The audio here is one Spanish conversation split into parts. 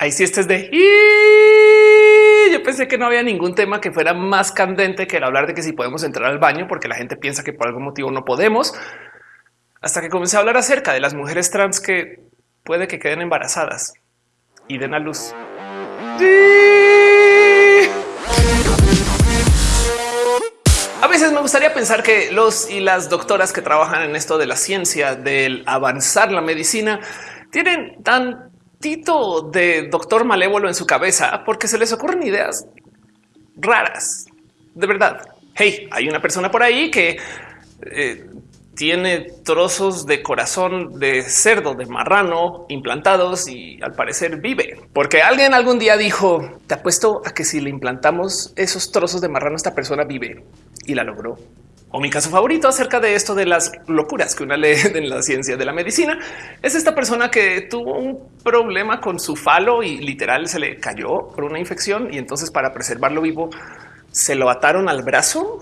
Ahí sí, este es de yo pensé que no había ningún tema que fuera más candente que el hablar de que si podemos entrar al baño, porque la gente piensa que por algún motivo no podemos. Hasta que comencé a hablar acerca de las mujeres trans que puede que queden embarazadas y den a luz. A veces me gustaría pensar que los y las doctoras que trabajan en esto de la ciencia, del avanzar la medicina, tienen tantito de doctor malévolo en su cabeza porque se les ocurren ideas raras. De verdad. Hey, hay una persona por ahí que eh, tiene trozos de corazón de cerdo, de marrano implantados y al parecer vive. Porque alguien algún día dijo, te apuesto a que si le implantamos esos trozos de marrano, esta persona vive y la logró. O mi caso favorito acerca de esto de las locuras que una lee en la ciencia de la medicina es esta persona que tuvo un problema con su falo y literal se le cayó por una infección y entonces para preservarlo vivo se lo ataron al brazo.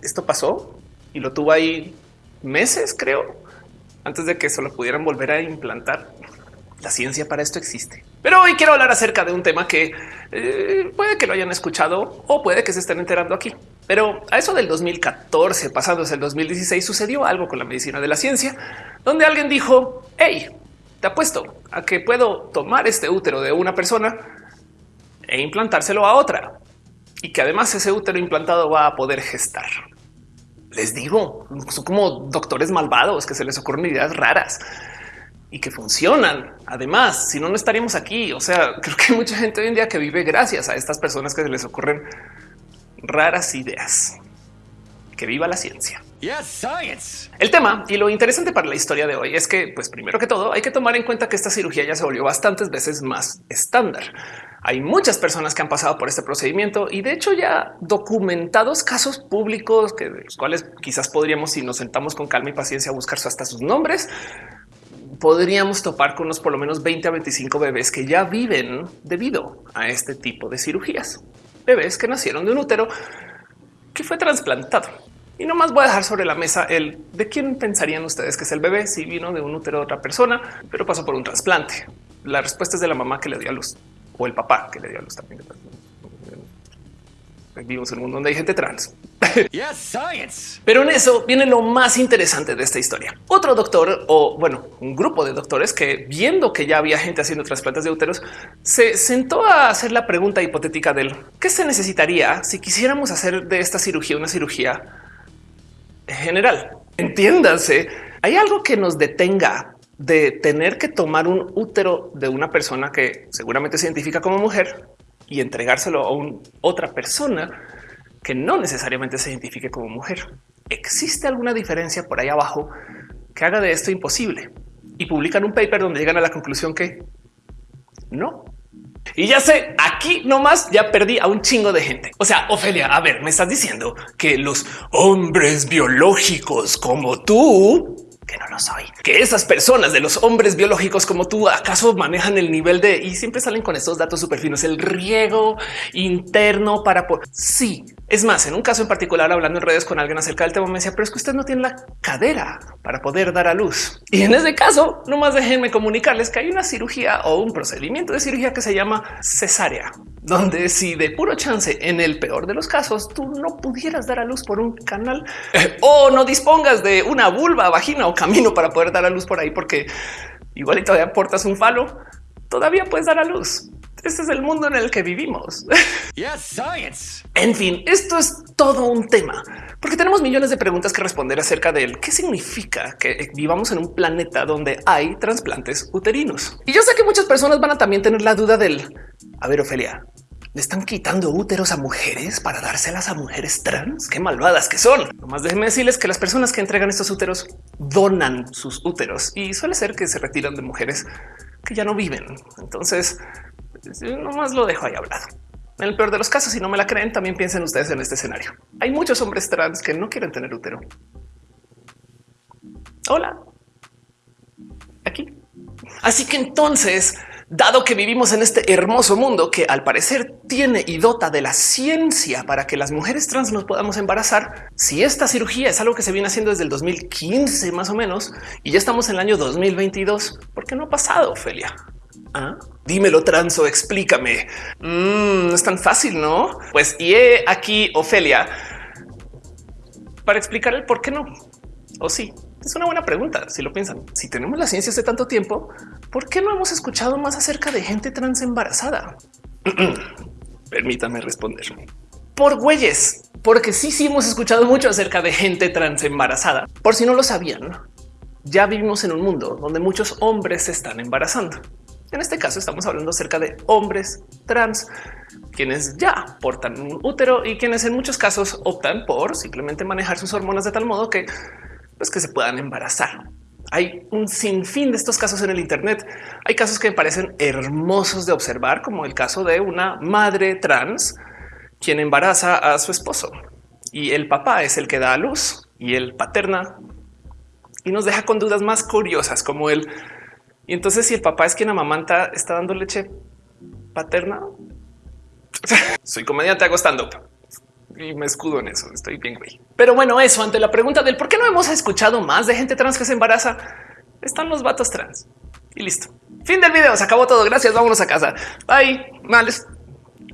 Esto pasó y lo tuvo ahí meses, creo, antes de que se lo pudieran volver a implantar. La ciencia para esto existe. Pero hoy quiero hablar acerca de un tema que eh, puede que lo hayan escuchado o puede que se estén enterando aquí. Pero a eso del 2014, pasándose el 2016, sucedió algo con la medicina de la ciencia, donde alguien dijo, hey, te apuesto a que puedo tomar este útero de una persona e implantárselo a otra y que además ese útero implantado va a poder gestar. Les digo, son como doctores malvados que se les ocurren ideas raras y que funcionan. Además, si no, no estaríamos aquí. O sea, creo que hay mucha gente hoy en día que vive gracias a estas personas que se les ocurren raras ideas. Que viva la ciencia. El tema y lo interesante para la historia de hoy es que, pues primero que todo, hay que tomar en cuenta que esta cirugía ya se volvió bastantes veces más estándar. Hay muchas personas que han pasado por este procedimiento y de hecho ya documentados casos públicos que de los cuales quizás podríamos, si nos sentamos con calma y paciencia, a buscar hasta sus nombres, podríamos topar con unos por lo menos 20 a 25 bebés que ya viven debido a este tipo de cirugías. Bebés que nacieron de un útero que fue trasplantado. Y no más voy a dejar sobre la mesa el de quién pensarían ustedes que es el bebé si vino de un útero de otra persona, pero pasó por un trasplante. La respuesta es de la mamá que le dio a luz o el papá que le dio a luz también. Vivimos en un mundo donde hay gente trans. Pero en eso viene lo más interesante de esta historia. Otro doctor o bueno, un grupo de doctores que viendo que ya había gente haciendo trasplantes de úteros, se sentó a hacer la pregunta hipotética del qué se necesitaría si quisiéramos hacer de esta cirugía una cirugía general. Entiéndanse, hay algo que nos detenga de tener que tomar un útero de una persona que seguramente se identifica como mujer y entregárselo a otra persona que no necesariamente se identifique como mujer. ¿Existe alguna diferencia por ahí abajo que haga de esto imposible? Y publican un paper donde llegan a la conclusión que no. Y ya sé, aquí nomás ya perdí a un chingo de gente. O sea, Ofelia, a ver, me estás diciendo que los hombres biológicos como tú que no lo soy, que esas personas de los hombres biológicos como tú acaso manejan el nivel de y siempre salen con estos datos súper finos, el riego interno para por sí. Es más, en un caso en particular, hablando en redes con alguien acerca del tema, me decía, pero es que usted no tiene la cadera para poder dar a luz. Y en ese caso, nomás déjenme comunicarles que hay una cirugía o un procedimiento de cirugía que se llama cesárea, donde si de puro chance, en el peor de los casos, tú no pudieras dar a luz por un canal o no dispongas de una vulva, vagina o camino para poder dar a luz por ahí, porque igual y todavía portas un falo, todavía puedes dar a luz. Este es el mundo en el que vivimos. En fin, esto es todo un tema, porque tenemos millones de preguntas que responder acerca de qué significa que vivamos en un planeta donde hay trasplantes uterinos. Y yo sé que muchas personas van a también tener la duda del, a ver, Ofelia, le están quitando úteros a mujeres para dárselas a mujeres trans. Qué malvadas que son. Nomás déjenme decirles que las personas que entregan estos úteros donan sus úteros y suele ser que se retiran de mujeres que ya no viven. Entonces, nomás lo dejo ahí hablado. En el peor de los casos, si no me la creen, también piensen ustedes en este escenario. Hay muchos hombres trans que no quieren tener útero. Hola. Aquí. Así que entonces dado que vivimos en este hermoso mundo que al parecer tiene y dota de la ciencia para que las mujeres trans nos podamos embarazar, si esta cirugía es algo que se viene haciendo desde el 2015 más o menos y ya estamos en el año 2022, ¿por qué no ha pasado, Ophelia? ¿Ah? Dímelo, transo, explícame. Mm, no es tan fácil, ¿no? Pues y he aquí Ofelia para explicar el por qué no. O sí, es una buena pregunta. Si lo piensan, si tenemos la ciencia hace tanto tiempo, ¿por qué no hemos escuchado más acerca de gente trans embarazada? Permítame responder. Por güeyes, porque sí, sí hemos escuchado mucho acerca de gente trans embarazada. Por si no lo sabían, ya vivimos en un mundo donde muchos hombres se están embarazando. En este caso estamos hablando acerca de hombres trans, quienes ya portan un útero y quienes en muchos casos optan por simplemente manejar sus hormonas de tal modo que, pues, que se puedan embarazar. Hay un sinfín de estos casos en el Internet. Hay casos que me parecen hermosos de observar, como el caso de una madre trans quien embaraza a su esposo y el papá es el que da a luz y el paterna y nos deja con dudas más curiosas como el y entonces si el papá es quien amamanta, está dando leche paterna. Soy comediante hago y me escudo en eso. Estoy bien, güey. Pero bueno, eso ante la pregunta del por qué no hemos escuchado más de gente trans que se embaraza, están los vatos trans y listo. Fin del video. Se acabó todo. Gracias. Vámonos a casa. Bye. Males.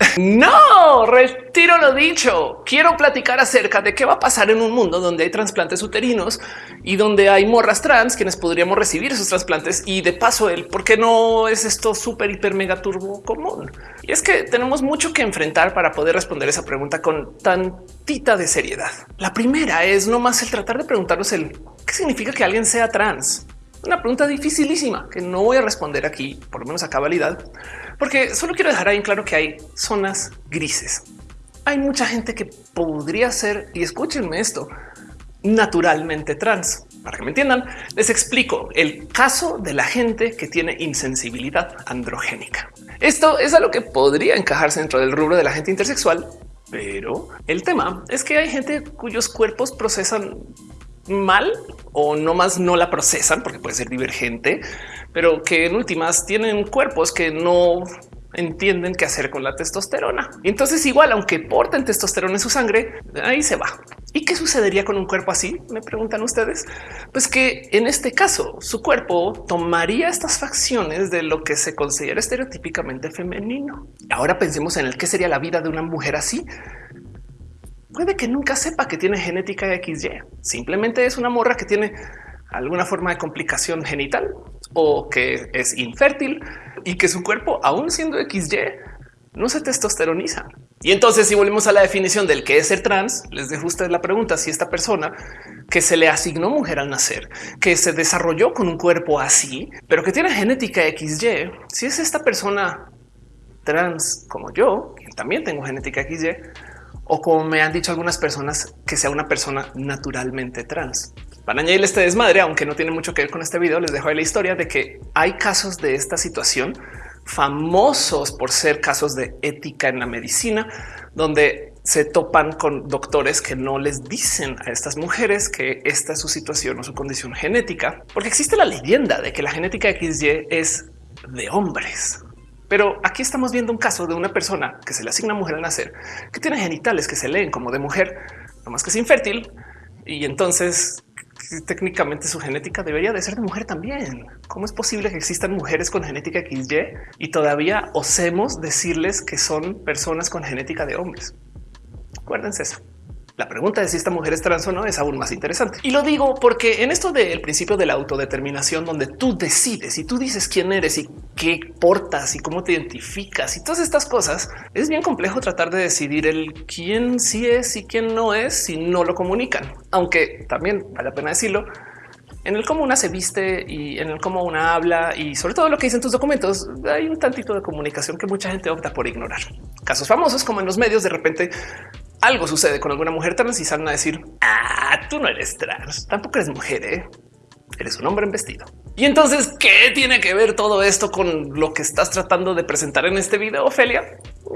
No, retiro lo dicho. Quiero platicar acerca de qué va a pasar en un mundo donde hay trasplantes uterinos y donde hay morras trans quienes podríamos recibir esos trasplantes. Y de paso, el por qué no es esto súper, hiper, mega turbo común. Y es que tenemos mucho que enfrentar para poder responder esa pregunta con tantita de seriedad. La primera es no más el tratar de preguntarnos el qué significa que alguien sea trans. Una pregunta dificilísima que no voy a responder aquí, por lo menos a cabalidad, porque solo quiero dejar ahí en claro que hay zonas grises. Hay mucha gente que podría ser, y escúchenme esto, naturalmente trans. Para que me entiendan, les explico el caso de la gente que tiene insensibilidad androgénica. Esto es a lo que podría encajarse dentro del rubro de la gente intersexual, pero el tema es que hay gente cuyos cuerpos procesan mal o no más no la procesan porque puede ser divergente, pero que en últimas tienen cuerpos que no entienden qué hacer con la testosterona. Y entonces igual, aunque porten testosterona en su sangre, ahí se va. ¿Y qué sucedería con un cuerpo así? Me preguntan ustedes. Pues que en este caso su cuerpo tomaría estas facciones de lo que se considera estereotípicamente femenino. Ahora pensemos en el qué sería la vida de una mujer así puede que nunca sepa que tiene genética XY. Simplemente es una morra que tiene alguna forma de complicación genital o que es infértil y que su cuerpo, aún siendo XY, no se testosteroniza. Y entonces, si volvemos a la definición del que es ser trans, les dejo ustedes la pregunta si esta persona que se le asignó mujer al nacer, que se desarrolló con un cuerpo así, pero que tiene genética XY, si es esta persona trans como yo, que también tengo genética XY, o como me han dicho algunas personas, que sea una persona naturalmente trans. Para añadirle este desmadre, aunque no tiene mucho que ver con este video, les dejo ahí la historia de que hay casos de esta situación famosos por ser casos de ética en la medicina, donde se topan con doctores que no les dicen a estas mujeres que esta es su situación o su condición genética, porque existe la leyenda de que la genética XY es de hombres. Pero aquí estamos viendo un caso de una persona que se le asigna mujer al nacer, que tiene genitales que se leen como de mujer, no más que es infértil. Y entonces técnicamente su genética debería de ser de mujer también. ¿Cómo es posible que existan mujeres con genética XY y todavía osemos decirles que son personas con genética de hombres? Acuérdense eso. La pregunta de si esta mujer es trans o no es aún más interesante. Y lo digo porque en esto del principio de la autodeterminación, donde tú decides y tú dices quién eres y qué portas y cómo te identificas y todas estas cosas, es bien complejo tratar de decidir el quién sí es y quién no es si no lo comunican. Aunque también vale la pena decirlo, en el cómo una se viste y en el cómo una habla y sobre todo lo que dicen tus documentos, hay un tantito de comunicación que mucha gente opta por ignorar. Casos famosos como en los medios de repente algo sucede con alguna mujer trans y salen a decir ah, tú no eres trans, tampoco eres mujer, ¿eh? eres un hombre en vestido. Y entonces, ¿qué tiene que ver todo esto con lo que estás tratando de presentar en este video, Ofelia?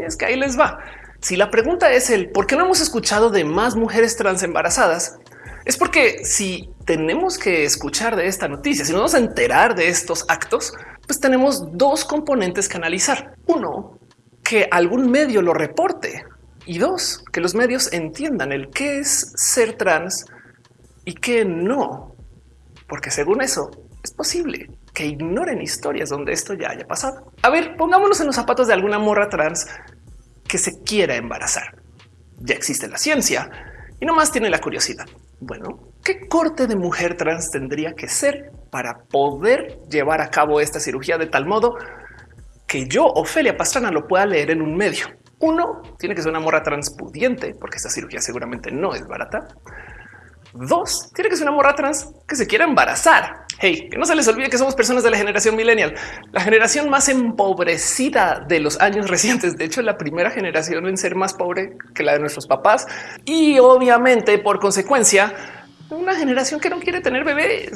Es que ahí les va. Si la pregunta es el por qué no hemos escuchado de más mujeres trans embarazadas, es porque si tenemos que escuchar de esta noticia, si nos vamos a enterar de estos actos, pues tenemos dos componentes que analizar. Uno, que algún medio lo reporte y dos, que los medios entiendan el qué es ser trans y qué no, porque según eso es posible. que ignoren historias donde esto ya haya pasado. A ver, pongámonos en los zapatos de alguna morra trans que se quiera embarazar. Ya existe la ciencia y no más tiene la curiosidad. Bueno, ¿qué corte de mujer trans tendría que ser para poder llevar a cabo esta cirugía de tal modo que yo, Ofelia Pastrana, lo pueda leer en un medio? Uno, tiene que ser una morra transpudiente, porque esta cirugía seguramente no es barata. Dos, tiene que ser una morra trans que se quiera embarazar. Hey, que no se les olvide que somos personas de la generación millennial, la generación más empobrecida de los años recientes. De hecho, la primera generación en ser más pobre que la de nuestros papás. Y obviamente, por consecuencia, una generación que no quiere tener bebés.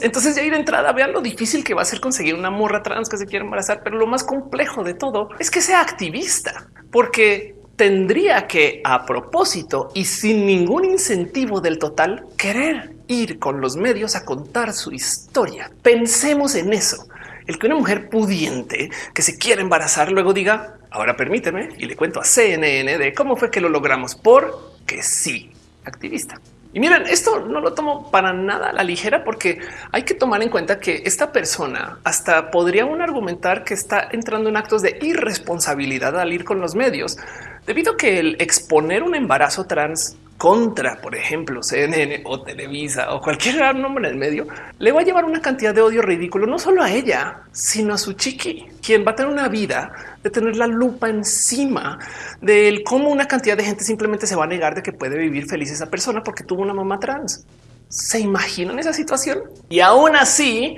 Entonces ya ir de entrada, vean lo difícil que va a ser conseguir una morra trans que se quiera embarazar, pero lo más complejo de todo es que sea activista, porque tendría que a propósito y sin ningún incentivo del total querer ir con los medios a contar su historia. Pensemos en eso. El que una mujer pudiente que se quiera embarazar luego diga ahora permíteme y le cuento a CNN de cómo fue que lo logramos porque sí, activista. Y miren, esto no lo tomo para nada a la ligera porque hay que tomar en cuenta que esta persona hasta podría un argumentar que está entrando en actos de irresponsabilidad al ir con los medios, debido a que el exponer un embarazo trans contra, por ejemplo, CNN o Televisa o cualquier nombre en el medio, le va a llevar una cantidad de odio ridículo, no solo a ella, sino a su chiqui, quien va a tener una vida de tener la lupa encima de cómo una cantidad de gente simplemente se va a negar de que puede vivir feliz esa persona porque tuvo una mamá trans. ¿Se imaginan esa situación? Y aún así,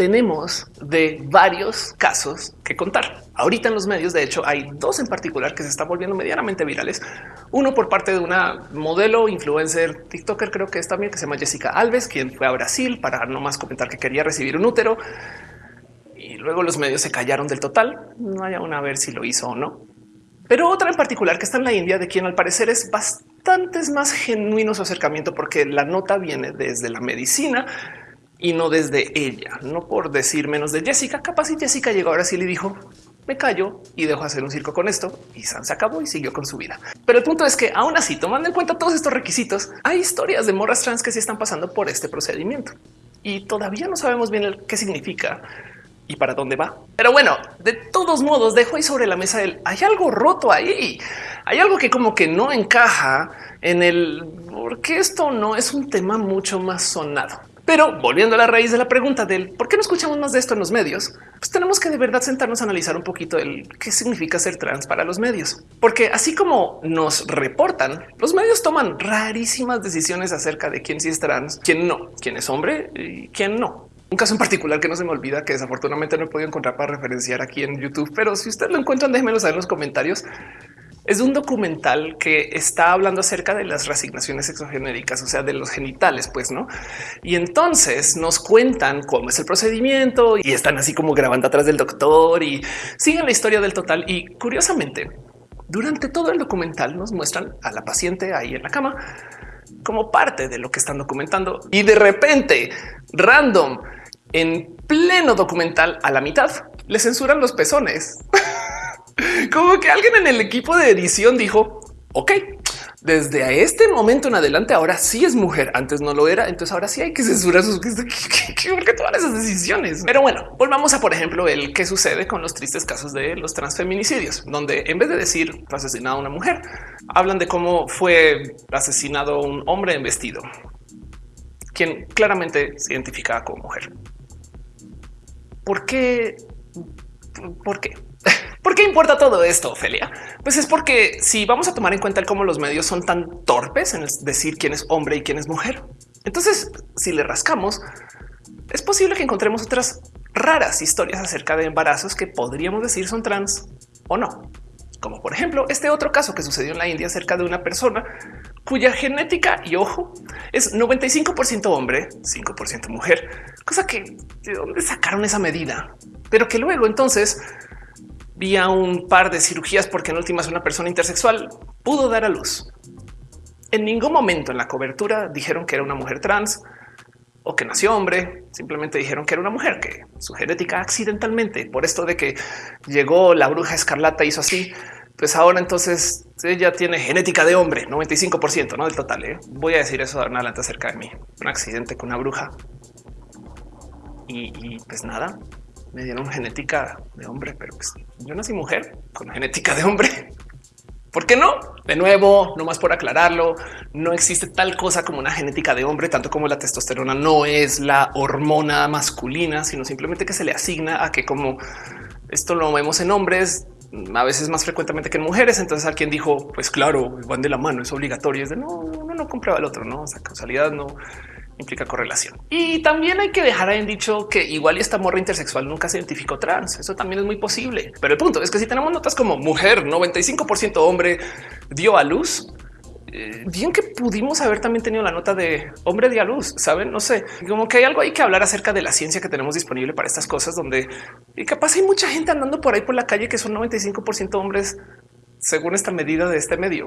tenemos de varios casos que contar. Ahorita en los medios, de hecho, hay dos en particular que se están volviendo medianamente virales. Uno por parte de una modelo influencer TikToker, creo que es también que se llama Jessica Alves, quien fue a Brasil para no más comentar que quería recibir un útero. Y luego los medios se callaron del total. No hay aún a ver si lo hizo o no. Pero otra en particular que está en la India, de quien al parecer es bastante más genuino su acercamiento, porque la nota viene desde la medicina y no desde ella, no por decir menos de Jessica. Capaz y Jessica llegó ahora sí le dijo me callo y dejo hacer un circo con esto y San se acabó y siguió con su vida. Pero el punto es que aún así, tomando en cuenta todos estos requisitos, hay historias de morras trans que se están pasando por este procedimiento y todavía no sabemos bien qué significa y para dónde va. Pero bueno, de todos modos, dejo ahí sobre la mesa el hay algo roto ahí. Hay algo que como que no encaja en el porque esto no es un tema mucho más sonado. Pero volviendo a la raíz de la pregunta del por qué no escuchamos más de esto en los medios, pues tenemos que de verdad sentarnos a analizar un poquito el qué significa ser trans para los medios, porque así como nos reportan, los medios toman rarísimas decisiones acerca de quién sí es trans, quién no, quién es hombre y quién no. Un caso en particular que no se me olvida que desafortunadamente no he podido encontrar para referenciar aquí en YouTube, pero si ustedes lo encuentran, déjenmelo saber en los comentarios es un documental que está hablando acerca de las resignaciones sexogenéricas, o sea, de los genitales, pues no. Y entonces nos cuentan cómo es el procedimiento y están así como grabando atrás del doctor y siguen la historia del total. Y curiosamente, durante todo el documental nos muestran a la paciente ahí en la cama como parte de lo que están documentando y de repente random en pleno documental a la mitad le censuran los pezones. Como que alguien en el equipo de edición dijo, ok, desde este momento en adelante ahora sí es mujer, antes no lo era, entonces ahora sí hay que censurar sus todas esas decisiones. Pero bueno, volvamos a por ejemplo el que sucede con los tristes casos de los transfeminicidios, donde en vez de decir asesinado a una mujer, hablan de cómo fue asesinado un hombre en vestido, quien claramente se identificaba como mujer. ¿Por qué? ¿Por qué? ¿Por qué importa todo esto, Ophelia? Pues es porque si vamos a tomar en cuenta cómo los medios son tan torpes en decir quién es hombre y quién es mujer, entonces si le rascamos, es posible que encontremos otras raras historias acerca de embarazos que podríamos decir son trans o no. Como por ejemplo este otro caso que sucedió en la India acerca de una persona cuya genética y ojo es 95% hombre, 5% mujer, cosa que de dónde sacaron esa medida, pero que luego entonces vía un par de cirugías porque en últimas una persona intersexual pudo dar a luz. En ningún momento en la cobertura dijeron que era una mujer trans o que nació hombre, simplemente dijeron que era una mujer, que su genética accidentalmente, por esto de que llegó la bruja escarlata, hizo así, pues ahora entonces ella tiene genética de hombre, 95% ¿no? del total. ¿eh? Voy a decir eso en adelante acerca de mí, un accidente con una bruja y, pues nada, me dieron genética de hombre, pero pues yo nací mujer con genética de hombre. ¿Por qué no? De nuevo, no más por aclararlo, no existe tal cosa como una genética de hombre, tanto como la testosterona no es la hormona masculina, sino simplemente que se le asigna a que como esto lo vemos en hombres, a veces más frecuentemente que en mujeres. Entonces alguien dijo, pues claro, van de la mano, es obligatorio. Es de no, uno no comprueba el otro, no, o sea, causalidad no implica correlación. Y también hay que dejar en dicho que igual esta morra intersexual nunca se identificó trans. Eso también es muy posible. Pero el punto es que si tenemos notas como mujer, 95% hombre dio a luz, eh, bien que pudimos haber también tenido la nota de hombre de a luz, saben? No sé, como que hay algo hay que hablar acerca de la ciencia que tenemos disponible para estas cosas, donde y capaz hay mucha gente andando por ahí por la calle que son 95% hombres según esta medida de este medio,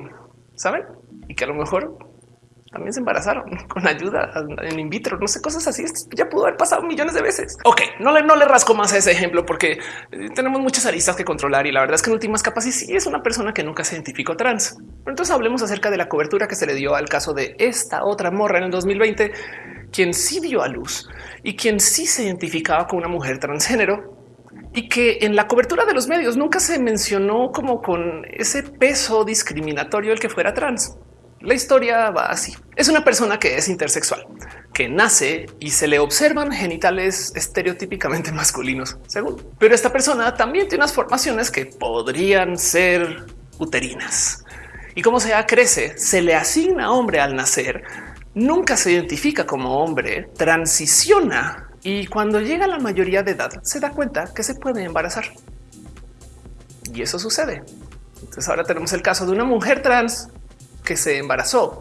saben? Y que a lo mejor también se embarazaron con ayuda en in vitro, no sé, cosas así. ya pudo haber pasado millones de veces. Ok, no le, no le rasco más a ese ejemplo porque eh, tenemos muchas aristas que controlar y la verdad es que en últimas capas sí es una persona que nunca se identificó trans. Pero entonces hablemos acerca de la cobertura que se le dio al caso de esta otra morra en el 2020, quien sí dio a luz y quien sí se identificaba con una mujer transgénero y que en la cobertura de los medios nunca se mencionó como con ese peso discriminatorio el que fuera trans. La historia va así. Es una persona que es intersexual, que nace y se le observan genitales estereotípicamente masculinos, según. Pero esta persona también tiene unas formaciones que podrían ser uterinas. Y como sea crece, se le asigna hombre al nacer, nunca se identifica como hombre, transiciona y cuando llega a la mayoría de edad se da cuenta que se puede embarazar. Y eso sucede. Entonces ahora tenemos el caso de una mujer trans que se embarazó.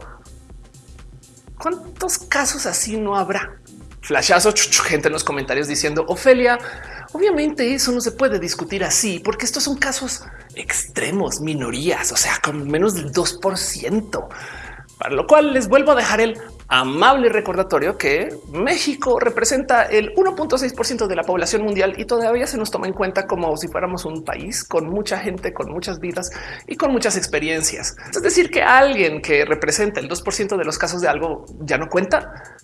¿Cuántos casos así no habrá? Flashazo, gente en los comentarios diciendo Ofelia, obviamente eso no se puede discutir así porque estos son casos extremos, minorías, o sea, con menos del 2%. Para lo cual les vuelvo a dejar el amable recordatorio que México representa el 1.6% de la población mundial y todavía se nos toma en cuenta como si fuéramos un país con mucha gente, con muchas vidas y con muchas experiencias. Es decir, que alguien que representa el 2% de los casos de algo ya no cuenta.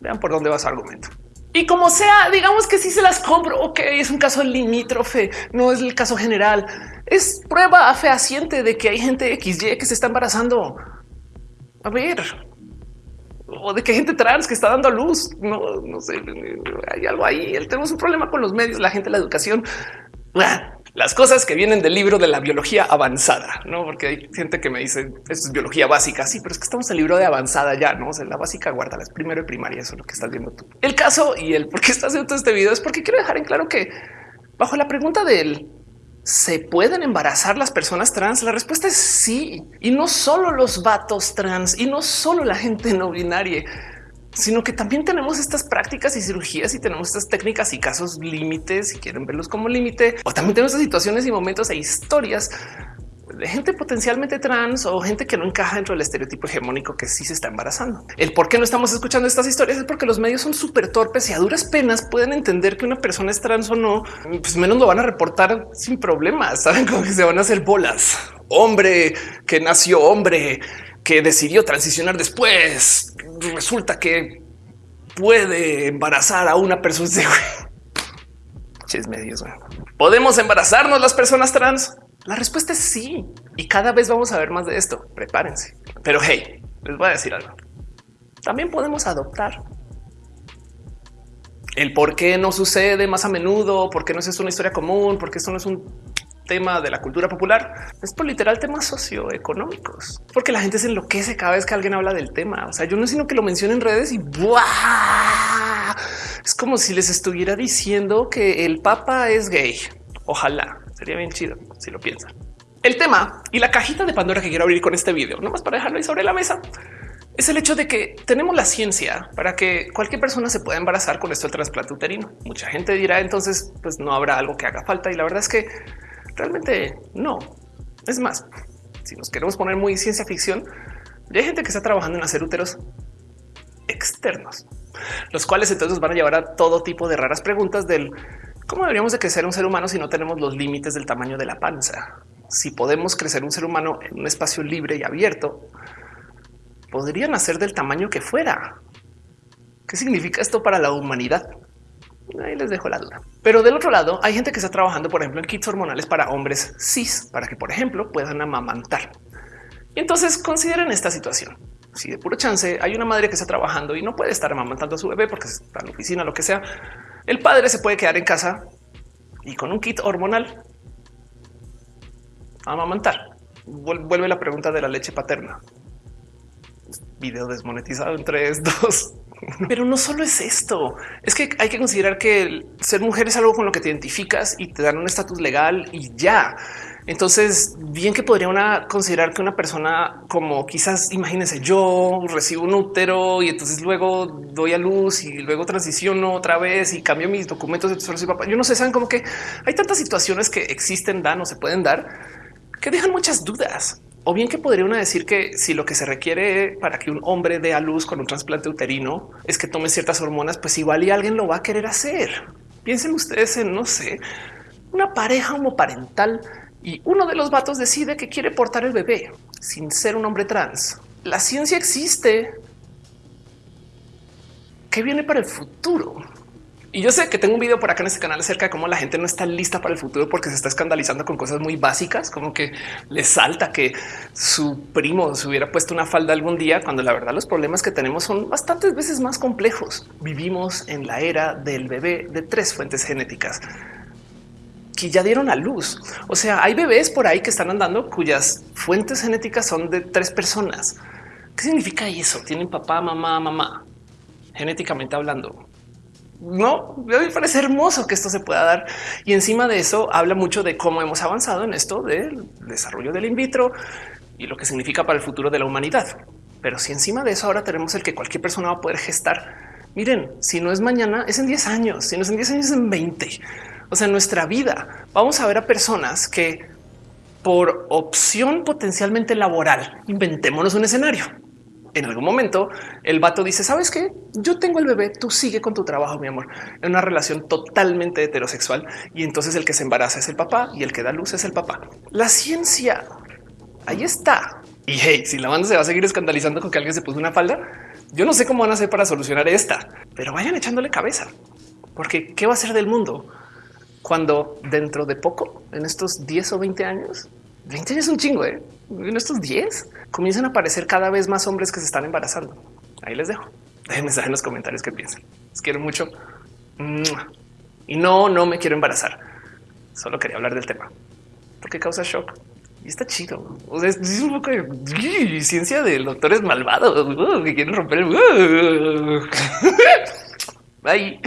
Vean por dónde va su argumento. Y como sea, digamos que si se las compro, ok, es un caso limítrofe, no es el caso general. Es prueba fehaciente de que hay gente XY que se está embarazando. A ver, o de que gente trans que está dando a luz. No, no sé, hay algo ahí. Tenemos un problema con los medios, la gente, la educación. Las cosas que vienen del libro de la biología avanzada, no? Porque hay gente que me dice esto es biología básica. Sí, pero es que estamos en el libro de avanzada ya, no? O la básica guarda las primero y primaria. Eso es lo que estás viendo tú. El caso y el por qué estás haciendo este video es porque quiero dejar en claro que bajo la pregunta del ¿Se pueden embarazar las personas trans? La respuesta es sí. Y no solo los vatos trans y no solo la gente no binaria, sino que también tenemos estas prácticas y cirugías y tenemos estas técnicas y casos límites, si quieren verlos como límite, o también tenemos situaciones y momentos e historias gente potencialmente trans o gente que no encaja dentro del estereotipo hegemónico que sí se está embarazando. El por qué no estamos escuchando estas historias es porque los medios son súper torpes y a duras penas pueden entender que una persona es trans o no, pues menos lo van a reportar sin problemas. Saben cómo que se van a hacer bolas. Hombre que nació hombre, que decidió transicionar después. Resulta que puede embarazar a una persona. Ches medios. ¿Podemos embarazarnos las personas trans? La respuesta es sí. Y cada vez vamos a ver más de esto. Prepárense. Pero hey, les voy a decir algo. También podemos adoptar. El por qué no sucede más a menudo, por qué no es una historia común, porque esto no es un tema de la cultura popular, es por literal temas socioeconómicos, porque la gente se enloquece cada vez que alguien habla del tema. O sea, yo no sino que lo menciono en redes y ¡buah! es como si les estuviera diciendo que el papa es gay. Ojalá Sería bien chido si lo piensan. El tema y la cajita de Pandora que quiero abrir con este video, más para dejarlo ahí sobre la mesa, es el hecho de que tenemos la ciencia para que cualquier persona se pueda embarazar con esto del trasplante uterino. Mucha gente dirá entonces, pues no habrá algo que haga falta. Y la verdad es que realmente no. Es más, si nos queremos poner muy ciencia ficción, hay gente que está trabajando en hacer úteros externos, los cuales entonces van a llevar a todo tipo de raras preguntas del ¿Cómo deberíamos de crecer un ser humano si no tenemos los límites del tamaño de la panza? Si podemos crecer un ser humano en un espacio libre y abierto, podría nacer del tamaño que fuera. ¿Qué significa esto para la humanidad? Ahí les dejo la duda. Pero del otro lado, hay gente que está trabajando, por ejemplo, en kits hormonales para hombres cis, para que, por ejemplo, puedan amamantar. Y entonces consideren esta situación. Si de puro chance hay una madre que está trabajando y no puede estar amamantando a su bebé porque está en la oficina, lo que sea, el padre se puede quedar en casa y con un kit hormonal amamantar. Vuelve la pregunta de la leche paterna. Video desmonetizado en 3, 2. Pero no solo es esto, es que hay que considerar que ser mujer es algo con lo que te identificas y te dan un estatus legal y ya. Entonces, bien que podría una considerar que una persona como quizás imagínense, yo recibo un útero y entonces luego doy a luz y luego transiciono otra vez y cambio mis documentos de papá. Yo no sé, saben como que hay tantas situaciones que existen, dan o se pueden dar que dejan muchas dudas. O bien que podría una decir que si lo que se requiere para que un hombre dé a luz con un trasplante uterino es que tome ciertas hormonas, pues igual y alguien lo va a querer hacer. Piensen ustedes en, no sé, una pareja homoparental y uno de los vatos decide que quiere portar el bebé sin ser un hombre trans. La ciencia existe. ¿Qué viene para el futuro? Y yo sé que tengo un video por acá en este canal acerca de cómo la gente no está lista para el futuro porque se está escandalizando con cosas muy básicas, como que le salta que su primo se hubiera puesto una falda algún día, cuando la verdad los problemas que tenemos son bastantes veces más complejos. Vivimos en la era del bebé de tres fuentes genéticas que ya dieron a luz. O sea, hay bebés por ahí que están andando cuyas fuentes genéticas son de tres personas. ¿Qué significa eso? Tienen papá, mamá, mamá, genéticamente hablando no me parece hermoso que esto se pueda dar. Y encima de eso habla mucho de cómo hemos avanzado en esto del desarrollo del in vitro y lo que significa para el futuro de la humanidad. Pero si encima de eso ahora tenemos el que cualquier persona va a poder gestar, miren, si no es mañana, es en 10 años, si no es en 10 años, es en 20. O sea, en nuestra vida vamos a ver a personas que por opción potencialmente laboral, inventémonos un escenario en algún momento el vato dice, sabes qué? Yo tengo el bebé, tú sigue con tu trabajo, mi amor, en una relación totalmente heterosexual. Y entonces el que se embaraza es el papá y el que da luz es el papá. La ciencia ahí está. Y hey, si la banda se va a seguir escandalizando con que alguien se puso una falda, yo no sé cómo van a hacer para solucionar esta, pero vayan echándole cabeza, porque qué va a ser del mundo cuando dentro de poco, en estos 10 o 20 años, 20 años es un chingo, ¿eh? en estos 10 comienzan a aparecer cada vez más hombres que se están embarazando. Ahí les dejo. Déjenme saber en los comentarios qué piensan. Les quiero mucho. Y no, no me quiero embarazar. Solo quería hablar del tema porque causa shock y está chido. O sea, es un poco de ciencia de doctores malvados que quieren romper el. Bye.